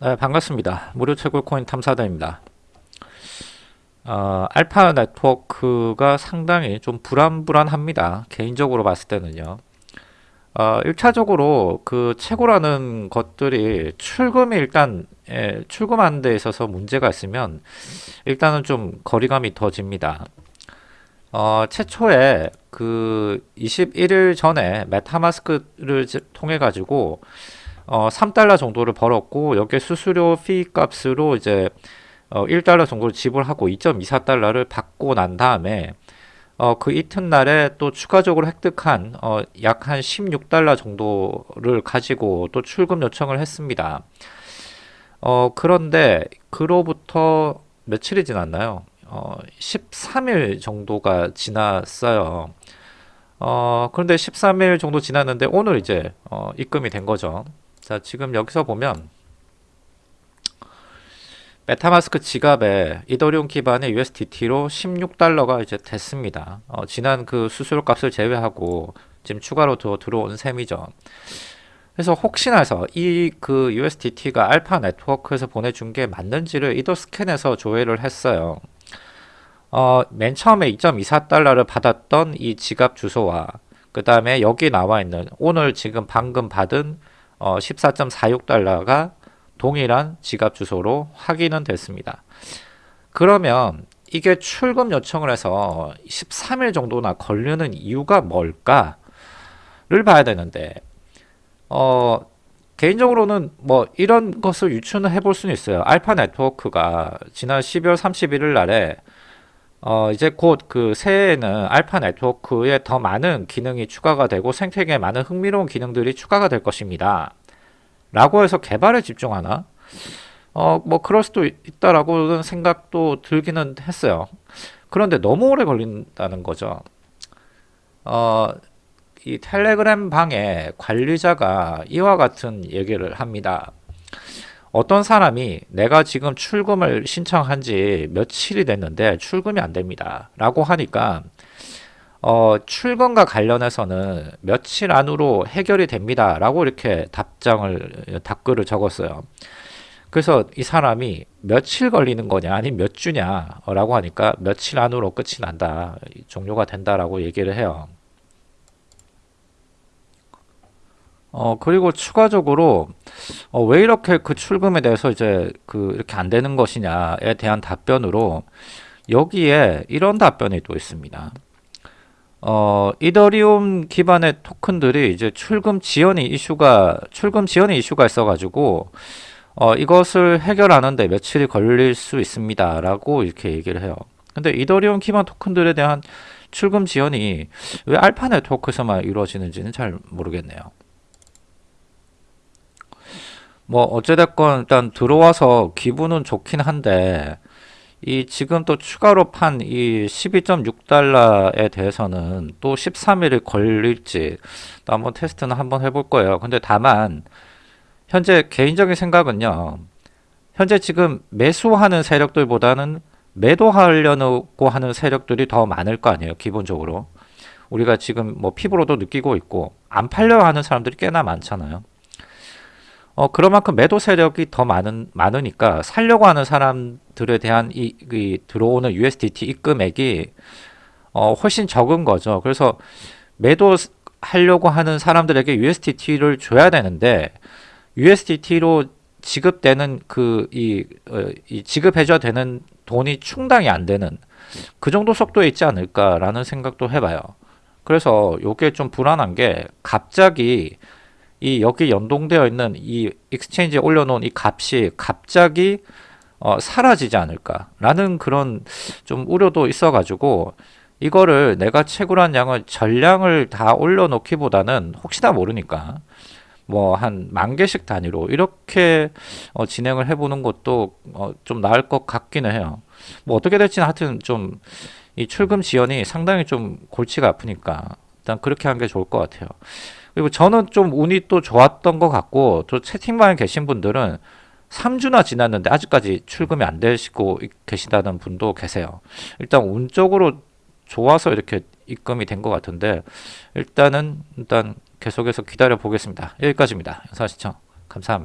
네, 반갑습니다. 무료 채굴 코인 탐사대입니다. 어, 알파 네트워크가 상당히 좀 불안불안합니다. 개인적으로 봤을 때는요. 어, 1차적으로 그 채굴하는 것들이 출금이 일단 예, 출금하는 데 있어서 문제가 있으면 일단은 좀 거리감이 더 집니다. 어, 최초에 그 21일 전에 메타마스크를 통해 가지고 어, 3달러 정도를 벌었고 여기에 수수료 피 값으로 이제 어, 1달러 정도를 지불하고 2.24달러를 받고 난 다음에 어, 그 이튿날에 또 추가적으로 획득한 어, 약 한 16달러 정도를 가지고 또 출금 요청을 했습니다. 어, 그런데 그로부터 며칠이 지났나요? 어, 13일 정도가 지났어요. 어, 그런데 13일 정도 지났는데 오늘 이제 어, 입금이 된 거죠. 자, 지금 여기서 보면 메타마스크 지갑에 이더리움 기반의 USDT로 16달러가 이제 됐습니다. 어, 지난 그 수수료 값을 제외하고 지금 추가로 더 들어온 셈이죠. 그래서 혹시나 해서 이 그 USDT가 알파 네트워크에서 보내준 게 맞는지를 이더 스캔해서 조회를 했어요. 어, 맨 처음에 2.24달러를 받았던 이 지갑 주소와 그 다음에 여기 나와 있는 오늘 지금 방금 받은 어, 14.46달러가 동일한 지갑 주소로 확인은 됐습니다. 그러면 이게 출금 요청을 해서 13일 정도나 걸리는 이유가 뭘까를 봐야 되는데 어 개인적으로는 뭐 이런 것을 유추는 해볼 수는 있어요. 알파 네트워크가 지난 12월 31일 날에 어 이제 곧 그 새해에는 알파 네트워크에 더 많은 기능이 추가가 되고 생태계에 많은 흥미로운 기능들이 추가가 될 것입니다. 라고 해서 개발에 집중하나? 어, 뭐 그럴 수도 있다라고는 생각도 들기는 했어요. 그런데 너무 오래 걸린다는 거죠. 어, 이 텔레그램 방에 관리자가 이와 같은 얘기를 합니다. 어떤 사람이 내가 지금 출금을 신청한 지 며칠이 됐는데 출금이 안 됩니다. 라고 하니까 어, 출금과 관련해서는 며칠 안으로 해결이 됩니다. 라고 이렇게 답장을, 답글을 적었어요. 그래서 이 사람이 며칠 걸리는 거냐, 아니면 몇 주냐, 라고 하니까 며칠 안으로 끝이 난다. 종료가 된다라고 얘기를 해요. 어, 그리고 추가적으로, 어, 왜 이렇게 그 출금에 대해서 이제 그 이렇게 안 되는 것이냐에 대한 답변으로 여기에 이런 답변이 또 있습니다. 어, 이더리움 기반의 토큰들이 이제 출금 지연이 이슈가, 출금 지연이 이슈가 있어가지고, 어, 이것을 해결하는데 며칠이 걸릴 수 있습니다. 라고 이렇게 얘기를 해요. 근데 이더리움 기반 토큰들에 대한 출금 지연이 왜 알파 네트워크에서만 이루어지는지는 잘 모르겠네요. 뭐 어찌됐건 일단 들어와서 기분은 좋긴 한데 이 지금 또 추가로 판 이 12.6달러에 대해서는 또 13일이 걸릴지 또 한번 테스트는 한번 해볼 거예요. 근데 다만 현재 개인적인 생각은요. 현재 지금 매수하는 세력들보다는 매도하려고 하는 세력들이 더 많을 거 아니에요. 기본적으로. 우리가 지금 뭐 피부로도 느끼고 있고 안 팔려 하는 사람들이 꽤나 많잖아요. 어, 그만큼 매도 세력이 더 많은, 많으니까 살려고 하는 사람들에 대한 이, 이 들어오는 USDT 입금액이 어, 훨씬 적은 거죠. 그래서 매도 하려고 하는 사람들에게 USDT를 줘야 되는데 USDT로 지급되는 그, 이, 어, 이 지급해줘야 되는 돈이 충당이 안 되는 그 정도 속도에 있지 않을까라는 생각도 해봐요. 그래서 이게 좀 불안한 게 갑자기 이 여기 연동되어 있는 이 익스체인지에 올려놓은 이 값이 갑자기 어, 사라지지 않을까라는 그런 좀 우려도 있어가지고 이거를 내가 채굴한 양을 전량을 다 올려놓기보다는 혹시나 모르니까 뭐 한 만 개씩 단위로 이렇게 어, 진행을 해보는 것도 어, 좀 나을 것 같기는 해요. 뭐 어떻게 될지는 하여튼 좀 이 출금 지연이 상당히 좀 골치가 아프니까 일단 그렇게 하는 게 좋을 것 같아요. 그리고 저는 좀 운이 또 좋았던 것 같고 또 채팅방에 계신 분들은 3주나 지났는데 아직까지 출금이 안 되시고 계시다는 분도 계세요. 일단 운적으로 좋아서 이렇게 입금이 된 것 같은데 일단은 일단 계속해서 기다려 보겠습니다. 여기까지입니다. 영상 시청 감사합니다.